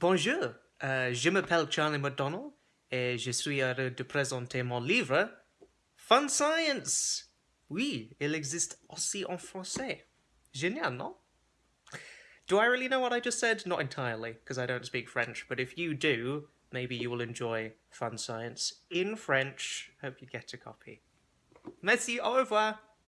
Bonjour, euh, je m'appelle Charlie McDonald et je suis heureux de présenter mon livre Fun Science. Oui, il existe aussi en français. Génial, non? Do I really know what I just said? Not entirely, because I don't speak French, but if you do, maybe you will enjoy Fun Science in French. Hope you get a copy. Merci, au revoir.